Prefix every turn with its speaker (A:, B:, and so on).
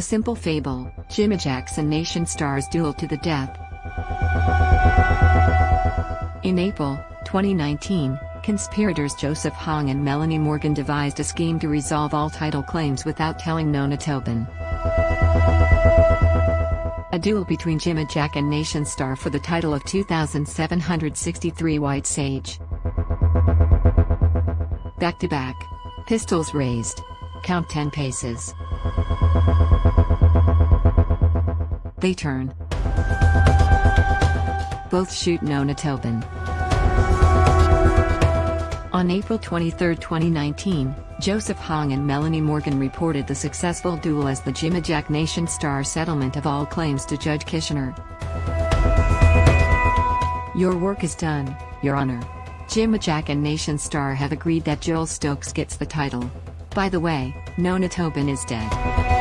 A: A simple fable, Jimmy Jackson Nationstar's duel to the death. In April 2019, conspirators Joseph Hong and Melanie Morgan devised a scheme to resolve all title claims without telling Nona Tobin. A duel between Jimmy Jack and Nationstar for the title of 2763 White Sage. Back to back. Pistols raised. Count 10 paces. They turn. Both shoot Nona Tobin. On April 23, 2019, Joseph Hong and Melanie Morgan reported the successful duel as the Jimmy Jack Nationstar settlement of all claims to Judge Kishner. Your work is done, Your Honor. Jimmy Jack and Nationstar have agreed that Joel Stokes gets the title. By the way, Nona Tobin is dead.